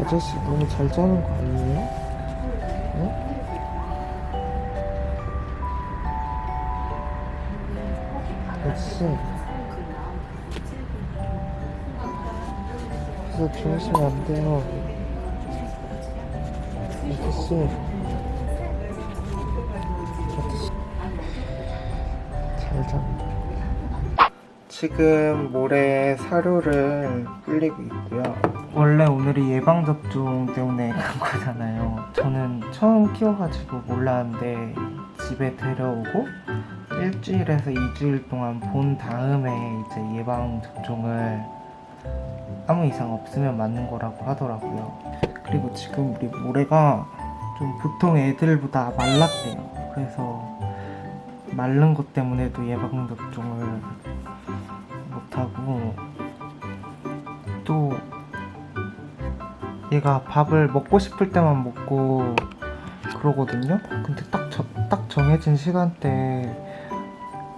아저씨 너무 잘 자는 거 아니에요? 응? 아저씨 그래서 주무시면 안 돼요 아저씨 아저씨 잘 자. 지금 모래 사료를 불리고 있고요. 원래 오늘이 예방접종 때문에 간 거잖아요. 저는 처음 키워가지고 몰랐는데 집에 데려오고 일주일에서 2주일 동안 본 다음에 이제 예방접종을 아무 이상 없으면 맞는 거라고 하더라고요. 그리고 지금 우리 모래가 좀 보통 애들보다 말랐대요. 그래서 마른 것 때문에도 예방접종을 못하고 또 얘가 밥을 먹고 싶을 때만 먹고 그러거든요. 근데 딱, 저, 딱 정해진 시간대에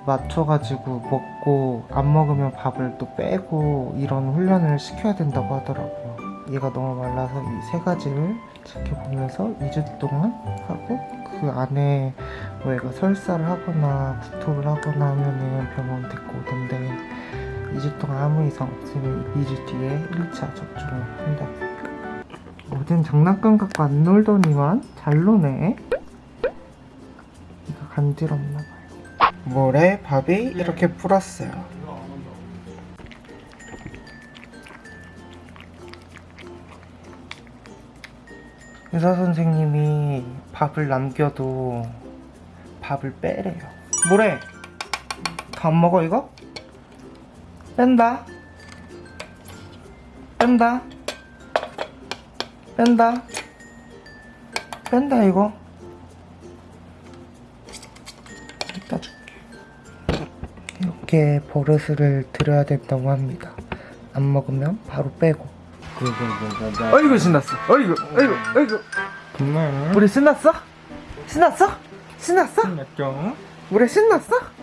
맞춰가지고 먹고 안 먹으면 밥을 또 빼고 이런 훈련을 시켜야 된다고 하더라고요. 얘가 너무 말라서 이 세 가지를 지켜보면서 2주 동안 하고 그 안에 뭐 얘가 설사를 하거나 구토를 하거나 하면은 병원 데리고 오던데 2주 동안 아무 이상 없으면 2주 뒤에 1차 접종을 한다. 어젠 장난감 갖고 안 놀더니만 잘 노네. 이거 간지럽나봐요. 모래 밥이 이렇게 불었어요. 의사 선생님이 밥을 남겨도 밥을 빼래요. 모래, 다 안 먹어 이거? 뺀다 뺀다 뺀다 뺀다 이거 이따 줄게 이렇게 버릇을 들여야 된다고 합니다 안 먹으면 바로 빼고 어이구 신났어 어이구 어이구 어이구 정말 우리 신났어? 신났어? 신났어? 맞죠? 모래 신났어?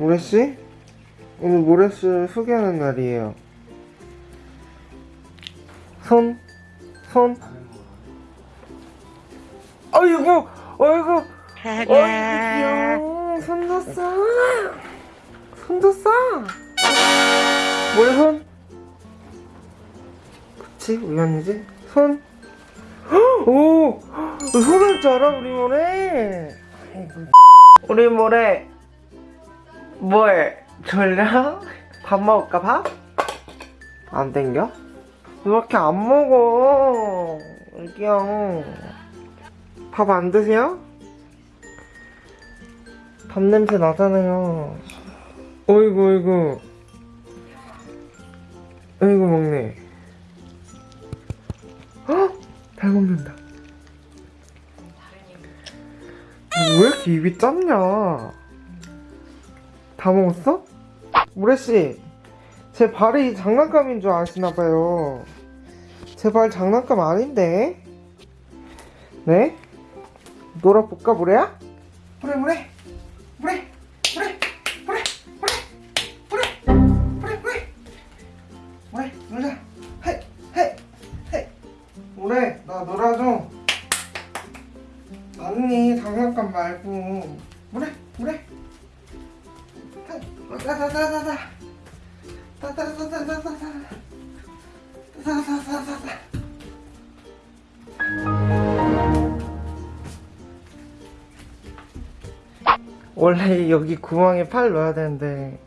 모래씨? 오늘 모래씨 소개하는 날이에요 손? 손? 어이구! 어이구! 어이구 귀여워 손도 싸 손도 싸 모래 손? 그치 우연이지? 손? 헉! 오! 손할 줄 알아 우리 모래 우리 모래 뭐해? 졸려? 밥 먹을까 밥? 안 땡겨? 왜 이렇게 안 먹어? 애기야 밥 안 드세요? 밥 냄새 나잖아요 어이구 어이구 어이구 먹네 헉! 잘 먹는다 왜 이렇게 입이 짧냐 다 먹었어? 모래씨 제 발이 장난감인 줄 아시나봐요. 제 발 장난감 아닌데? 네? 놀아볼까 모래야? 모래 모래 모래 모래 모래 모래 모래 모래 모래. 모래 놀자. 헤이 모래 나 놀아줘. 아니 장난감 말고. 모래 모래 따다다다다 따다다다다다 따다다다다다 원래 여기 구멍에 팔 넣어야 되는데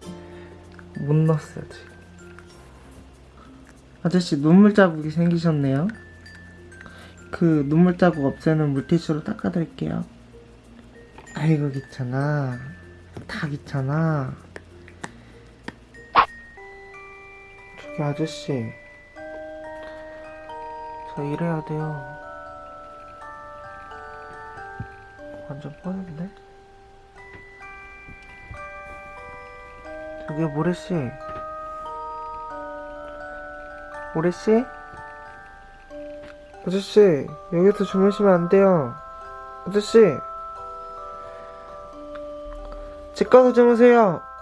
못 넣었어요 지금 아저씨 눈물 자국이 생기셨네요 그 눈물 자국 없애는 물티슈로 닦아드릴게요 아이고 귀찮아 다 귀찮아 저기 아저씨? 저 일해야 돼요. 완전 뻔한데? 저기 모래씨. 모래씨? 아저씨 여기서 주무시면 안 돼요. 아저씨. 집 가서 주무세요